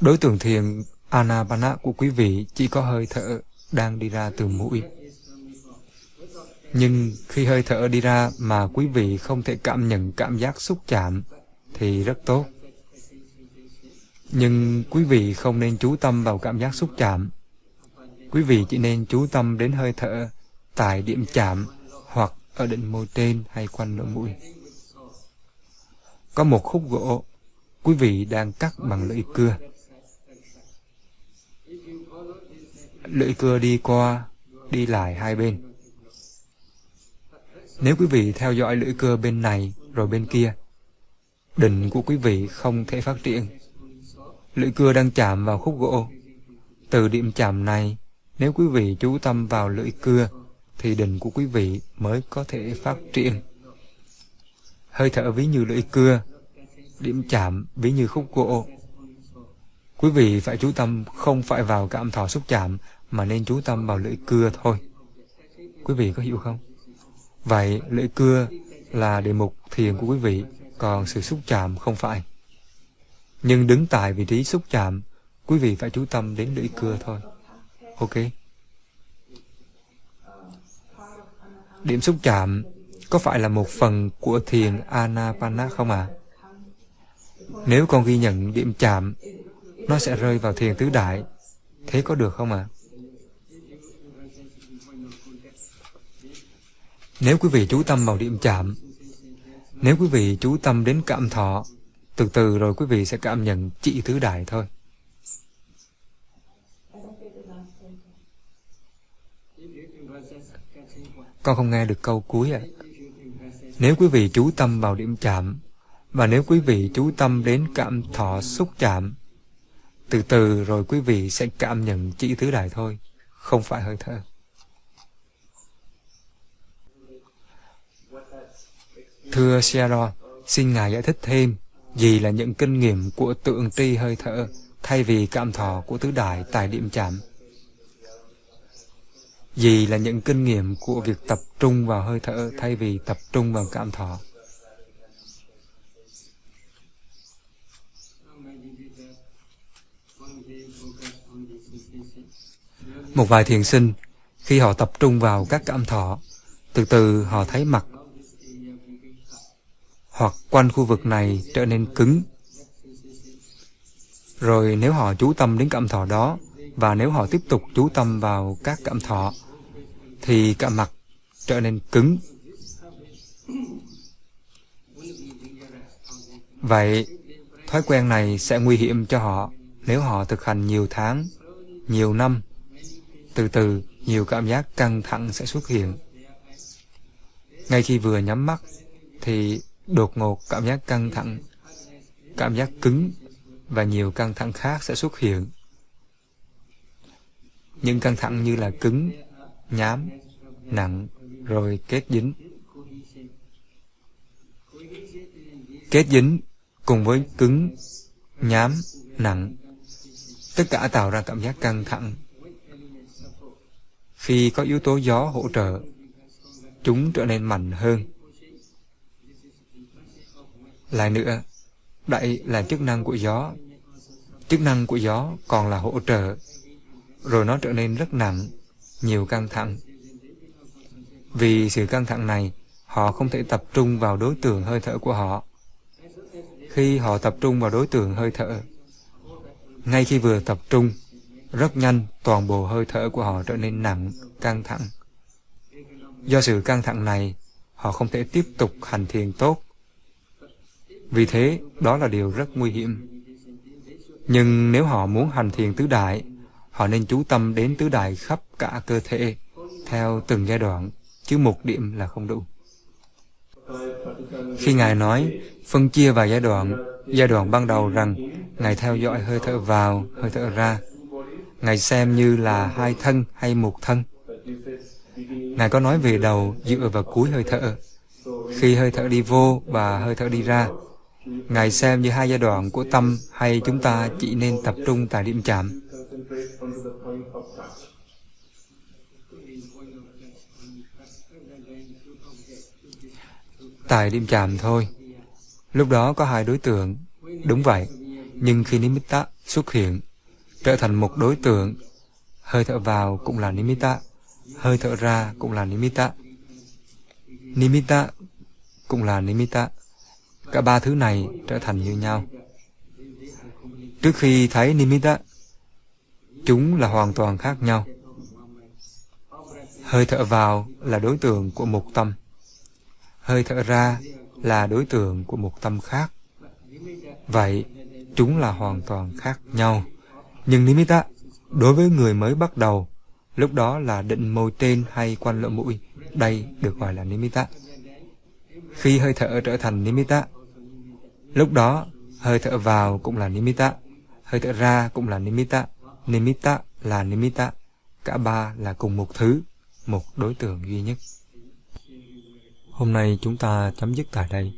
S1: Đối tượng thiền Anapana của quý vị chỉ có hơi thở đang đi ra từ mũi. Nhưng khi hơi thở đi ra mà quý vị không thể cảm nhận cảm giác xúc chạm thì rất tốt. Nhưng quý vị không nên chú tâm vào cảm giác xúc chạm. Quý vị chỉ nên chú tâm đến hơi thở tại điểm chạm hoặc ở đỉnh môi trên hay quanh lỗ mũi. Có một khúc gỗ, quý vị đang cắt bằng lưỡi cưa. Lưỡi cưa đi qua, đi lại hai bên. Nếu quý vị theo dõi lưỡi cưa bên này rồi bên kia, đỉnh của quý vị không thể phát triển. Lưỡi cưa đang chạm vào khúc gỗ. Từ điểm chạm này, nếu quý vị chú tâm vào lưỡi cưa, thì đỉnh của quý vị mới có thể phát triển. Hơi thở ví như lưỡi cưa, điểm chạm ví như khúc gỗ. Quý vị phải chú tâm không phải vào cảm thọ xúc chạm, mà nên chú tâm vào lưỡi cưa thôi. Quý vị có hiểu không? Vậy lưỡi cưa là đề mục thiền của quý vị, còn sự xúc chạm không phải. Nhưng đứng tại vị trí xúc chạm, quý vị phải chú tâm đến lưỡi cưa thôi. Ok? Điểm xúc chạm có phải là một phần của thiền Anapana không à? Nếu con ghi nhận điểm chạm, nó sẽ rơi vào thiền tứ đại. Thế có được không ạ? À? Nếu quý vị chú tâm vào điểm chạm, nếu quý vị chú tâm đến cảm thọ, từ từ rồi quý vị sẽ cảm nhận trị tứ đại thôi. Con không nghe được câu cuối ạ. À. Nếu quý vị chú tâm vào điểm chạm, và nếu quý vị chú tâm đến cảm thọ xúc chạm, từ từ rồi quý vị sẽ cảm nhận chỉ tứ đại thôi, không phải hơi thở. Thưa Sharon, xin Ngài giải thích thêm gì là những kinh nghiệm của tượng tri hơi thở thay vì cảm thọ của tứ đại tại điểm chạm. Gì là những kinh nghiệm của việc tập trung vào hơi thở thay vì tập trung vào cảm thọ. Một vài thiền sinh, khi họ tập trung vào các cảm thọ, từ từ họ thấy mặt hoặc quanh khu vực này trở nên cứng. Rồi nếu họ chú tâm đến cảm thọ đó, và nếu họ tiếp tục chú tâm vào các cảm thọ, thì cả mặt trở nên cứng. Vậy, thói quen này sẽ nguy hiểm cho họ nếu họ thực hành nhiều tháng, nhiều năm. Từ từ, nhiều cảm giác căng thẳng sẽ xuất hiện. Ngay khi vừa nhắm mắt, thì đột ngột cảm giác căng thẳng, cảm giác cứng và nhiều căng thẳng khác sẽ xuất hiện. Những căng thẳng như là cứng, nhám, nặng, rồi kết dính. Kết dính cùng với cứng, nhám, nặng. Tất cả tạo ra cảm giác căng thẳng. Khi có yếu tố gió hỗ trợ, chúng trở nên mạnh hơn. Lại nữa, đậy là chức năng của gió. Chức năng của gió còn là hỗ trợ, rồi nó trở nên rất nặng, nhiều căng thẳng. Vì sự căng thẳng này, họ không thể tập trung vào đối tượng hơi thở của họ. Khi họ tập trung vào đối tượng hơi thở, ngay khi vừa tập trung, rất nhanh toàn bộ hơi thở của họ trở nên nặng, căng thẳng. Do sự căng thẳng này, họ không thể tiếp tục hành thiền tốt. Vì thế, đó là điều rất nguy hiểm. Nhưng nếu họ muốn hành thiền tứ đại, họ nên chú tâm đến tứ đại khắp cả cơ thể, theo từng giai đoạn, chứ một điểm là không đủ. Khi Ngài nói, phân chia vào giai đoạn, giai đoạn ban đầu rằng, Ngài theo dõi hơi thở vào, hơi thở ra. Ngài xem như là hai thân hay một thân. Ngài có nói về đầu dựa vào cuối hơi thở. Khi hơi thở đi vô và hơi thở đi ra, Ngài xem như hai giai đoạn của tâm hay chúng ta chỉ nên tập trung tại điểm chạm. Tại điểm chạm thôi. Lúc đó có hai đối tượng. Đúng vậy. Nhưng khi nimitta xuất hiện, trở thành một đối tượng, hơi thở vào cũng là nimitta, hơi thở ra cũng là nimitta. Nimitta cũng là nimitta. Cả ba thứ này trở thành như nhau. Trước khi thấy nimitta, chúng là hoàn toàn khác nhau. Hơi thở vào là đối tượng của một tâm. Hơi thở ra là đối tượng của một tâm khác. Vậy, chúng là hoàn toàn khác nhau. Nhưng nimitta, đối với người mới bắt đầu, lúc đó là định môi tên hay quanh lỗ mũi, đây được gọi là nimitta. Khi hơi thở trở thành nimitta, lúc đó hơi thở vào cũng là nimitta, hơi thở ra cũng là nimitta, nimitta là nimitta, cả ba là cùng một thứ, một đối tượng duy nhất. Hôm nay chúng ta chấm dứt tại đây.